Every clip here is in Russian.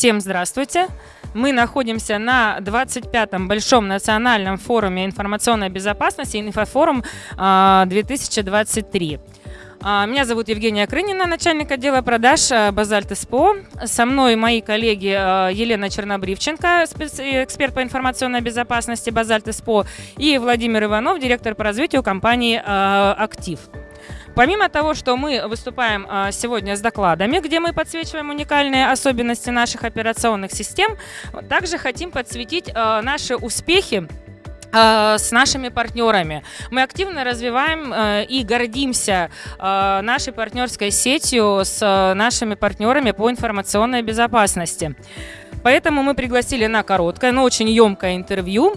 Всем здравствуйте. Мы находимся на 25-м Большом национальном форуме информационной безопасности «Инфофорум 2023». А, меня зовут Евгения Крынина, начальник отдела продаж а, «Базальт СПО». Со мной мои коллеги а, Елена Чернобривченко, эксперт по информационной безопасности «Базальт СПО», и Владимир Иванов, директор по развитию компании «Актив». Помимо того, что мы выступаем сегодня с докладами, где мы подсвечиваем уникальные особенности наших операционных систем, также хотим подсветить наши успехи Э, с нашими партнерами. Мы активно развиваем и гордимся нашей партнерской сетью с нашими партнерами по информационной безопасности. Поэтому мы пригласили на короткое, но очень емкое интервью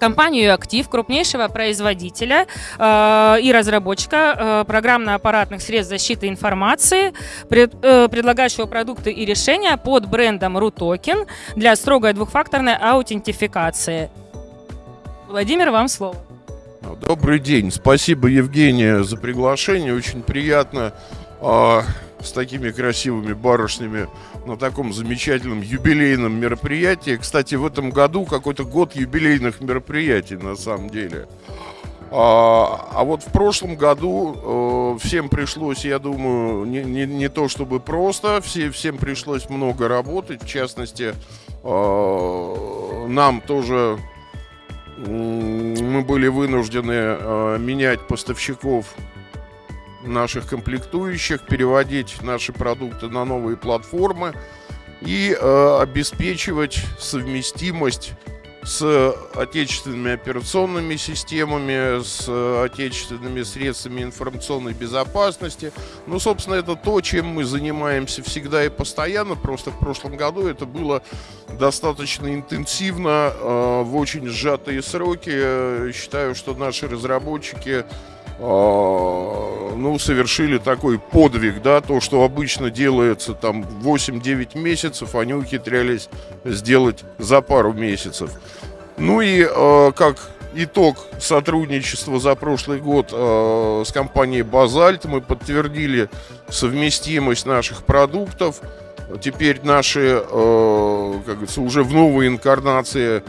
компанию «Актив», крупнейшего производителя э, и разработчика э, программно-аппаратных средств защиты информации, пред, э, предлагающего продукты и решения под брендом RUTOKEN для строгой двухфакторной аутентификации. Владимир, вам слово. Добрый день. Спасибо, Евгения, за приглашение. Очень приятно э, с такими красивыми барышнями на таком замечательном юбилейном мероприятии. Кстати, в этом году какой-то год юбилейных мероприятий на самом деле. А, а вот в прошлом году э, всем пришлось, я думаю, не, не, не то чтобы просто, все, всем пришлось много работать. В частности, э, нам тоже мы были вынуждены э, менять поставщиков наших комплектующих, переводить наши продукты на новые платформы и э, обеспечивать совместимость с отечественными операционными системами, с отечественными средствами информационной безопасности. Ну, собственно, это то, чем мы занимаемся всегда и постоянно. Просто в прошлом году это было достаточно интенсивно, э, в очень сжатые сроки. Считаю, что наши разработчики ну, совершили такой подвиг, да, то, что обычно делается там 8-9 месяцев, они ухитрялись сделать за пару месяцев. Ну и э, как итог сотрудничества за прошлый год э, с компанией Базальт мы подтвердили совместимость наших продуктов. Теперь наши, как говорится, уже в новой инкарнации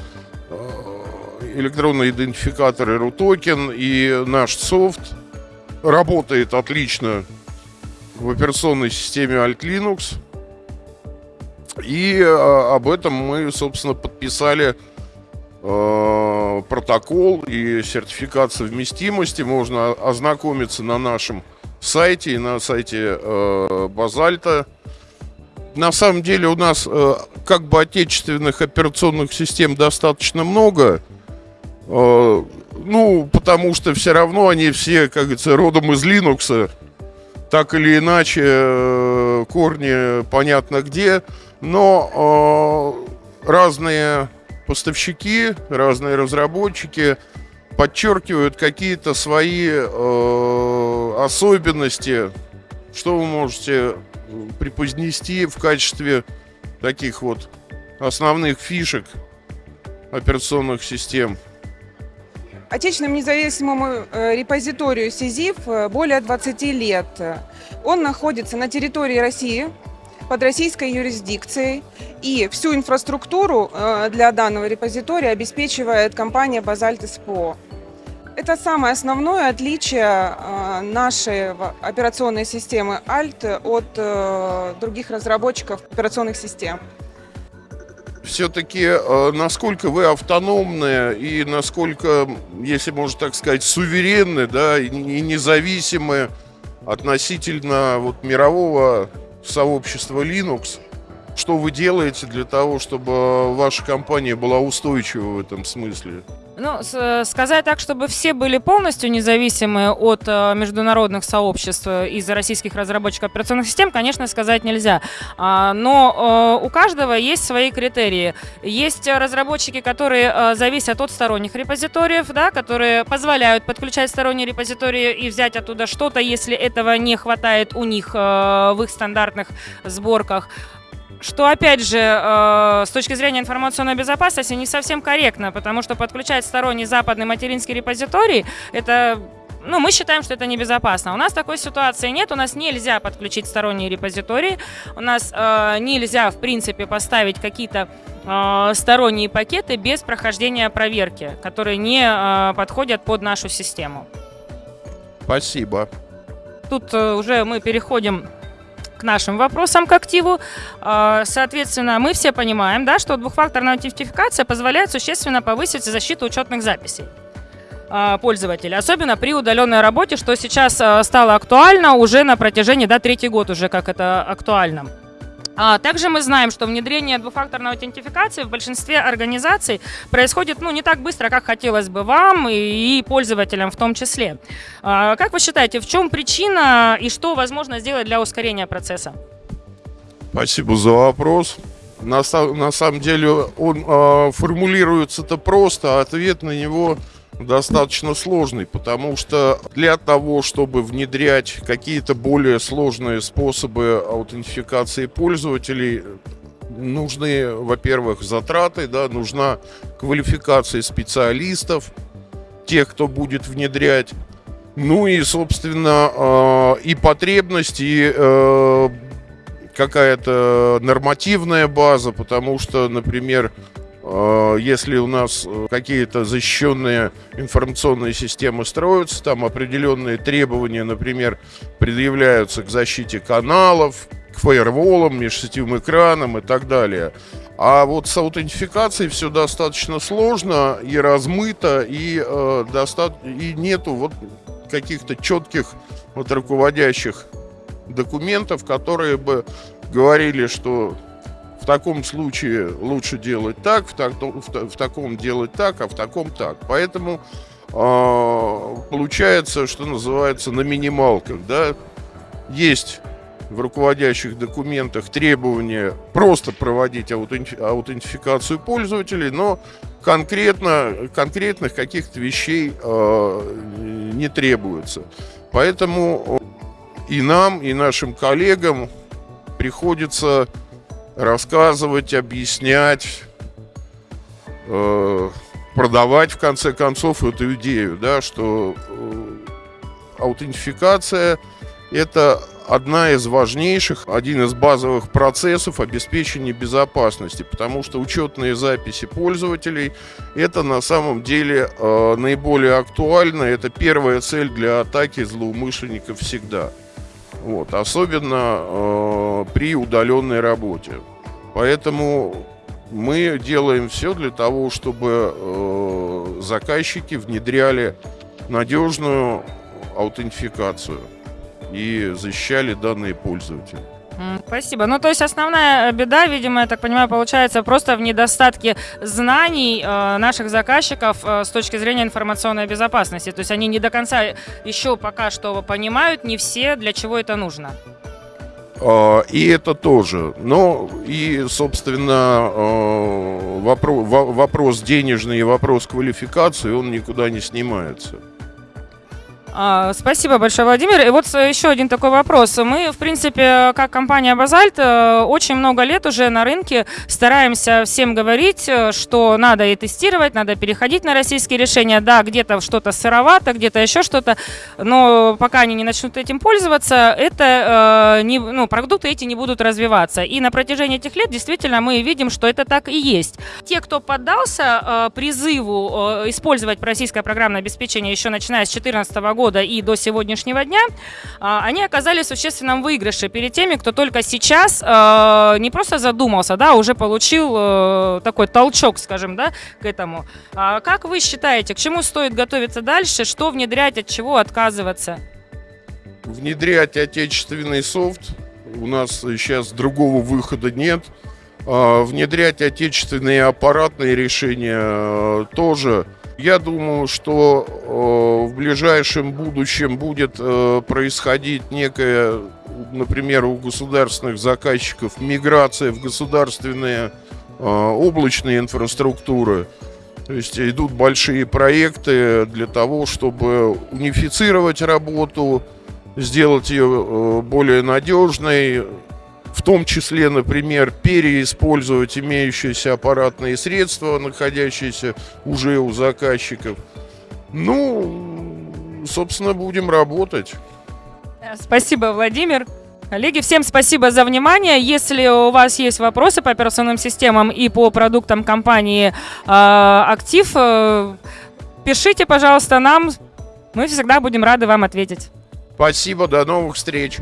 электронные идентификаторы RUTOKEN и наш софт работает отлично в операционной системе Alt Linux. И э, об этом мы, собственно, подписали э, протокол и сертификат совместимости. Можно ознакомиться на нашем сайте и на сайте э, Базальта. На самом деле у нас э, как бы отечественных операционных систем достаточно много. Э, ну, потому что все равно они все, как говорится, родом из Linux. Так или иначе, э, корни понятно где. Но э, разные поставщики, разные разработчики подчеркивают какие-то свои особенности. Что вы можете преподнести в качестве таких вот основных фишек операционных систем? Отечественному независимому э, репозиторию СИЗИФ э, более 20 лет. Он находится на территории России, под российской юрисдикцией, и всю инфраструктуру э, для данного репозитория обеспечивает компания «Базальт СПО». Это самое основное отличие нашей операционной системы ALT от других разработчиков операционных систем все-таки э, насколько вы автономны и насколько, если можно так сказать, суверенны, да, и независимы относительно вот мирового сообщества Linux, что вы делаете для того, чтобы ваша компания была устойчива в этом смысле? Ну, сказать так, чтобы все были полностью независимы от э, международных сообществ из российских разработчиков операционных систем, конечно, сказать нельзя. А, но э, у каждого есть свои критерии. Есть разработчики, которые э, зависят от сторонних репозиториев, да, которые позволяют подключать сторонние репозитории и взять оттуда что-то, если этого не хватает у них в их стандартных сборках что, опять же, э, с точки зрения информационной безопасности не совсем корректно, потому что подключать сторонний западный материнский репозиторий – это ну, мы считаем, что это небезопасно. У нас такой ситуации нет, у нас нельзя подключить сторонние репозитории, у нас э, нельзя, в принципе, поставить какие-то э, сторонние пакеты без прохождения проверки, которые не э, подходят под нашу систему. Спасибо. Тут э, уже мы переходим к нашим вопросам к активу. Э, Соответственно, мы все понимаем, да, что двухфакторная аутентификация позволяет существенно повысить защиту учетных записей э, пользователя, особенно при удаленной работе, что сейчас э, стало актуально уже на протяжении, да, третий год уже как это актуально. А также мы знаем, что внедрение двухфакторной аутентификации в большинстве организаций происходит ну, не так быстро, как хотелось бы вам и, пользователям в том числе. А, как вы считаете, в чем причина и что возможно сделать для ускорения процесса? Спасибо за вопрос. На, на самом деле он э, формулируется-то просто, а ответ на него достаточно сложный, потому что для того, чтобы внедрять какие-то более сложные способы аутентификации пользователей, нужны, во-первых, затраты, да, нужна квалификация специалистов, тех, кто будет внедрять, ну и, собственно, э, и потребности, и э, какая-то нормативная база, потому что, например, если у нас э, какие-то защищенные информационные системы строятся, там определенные требования, например, предъявляются к защите каналов, к фаерволам, межсетевым экранам и так далее. А вот с аутентификацией все достаточно сложно и размыто, и, э, доста- и нету вот каких-то четких вот руководящих документов, которые бы говорили, что в таком случае лучше делать так, в, так, в, в таком делать так, а в таком так. Поэтому э, получается, что называется, на минималках, да, есть в руководящих документах требования просто проводить аутенти- аутентификацию пользователей, но конкретно, конкретных каких-то вещей э, не требуется. Поэтому и нам, и нашим коллегам приходится рассказывать, объяснять, э, продавать в конце концов эту идею, да, что э, аутентификация это одна из важнейших, один из базовых процессов обеспечения безопасности, потому что учетные записи пользователей это на самом деле э, наиболее актуально, это первая цель для атаки злоумышленников всегда. Вот, особенно э, при удаленной работе. Поэтому мы делаем все для того, чтобы э, заказчики внедряли надежную аутентификацию и защищали данные пользователя. Спасибо. Ну, то есть основная беда, видимо, я так понимаю, получается просто в недостатке знаний э, наших заказчиков э, с точки зрения информационной безопасности. То есть они не до конца еще пока что понимают, не все, для чего это нужно. А, И это тоже. Но и, собственно, вопрос, вопрос денежный и вопрос квалификации, он никуда не снимается. А, Спасибо большое, Владимир. И вот э, еще один такой вопрос. Мы, в принципе, как компания Базальт, э, очень много лет уже на рынке стараемся всем говорить, э, что надо и тестировать, надо переходить на российские решения. Да, где-то что-то сыровато, где-то еще что-то, но пока они не начнут этим пользоваться, это не, ну, продукты эти не будут развиваться. И на протяжении этих лет действительно мы видим, что это так и есть. Те, кто поддался призыву использовать российское программное обеспечение еще начиная с 2014 года, года и до сегодняшнего дня, а, они оказались в существенном выигрыше перед теми, кто только сейчас э, не просто задумался, да, а уже получил э, такой толчок, скажем, да, к этому. А Как вы считаете, к чему стоит готовиться дальше, что внедрять, от чего отказываться? Внедрять отечественный софт у нас сейчас другого выхода нет. А, Внедрять отечественные аппаратные решения э, тоже. Я думаю, что э, в ближайшем будущем будет э, происходить некая, например, у государственных заказчиков миграция в государственные э, облачные инфраструктуры. То есть идут большие проекты для того, чтобы унифицировать работу, сделать ее более надежной, в том числе, например, переиспользовать имеющиеся аппаратные средства, находящиеся уже у заказчиков. Ну, собственно, будем работать. Спасибо, Владимир. Коллеги, всем спасибо за внимание. Если у вас есть вопросы по операционным системам и по продуктам компании э, «Актив», э, пишите, пожалуйста, нам. Мы всегда будем рады вам ответить. Спасибо, до новых встреч.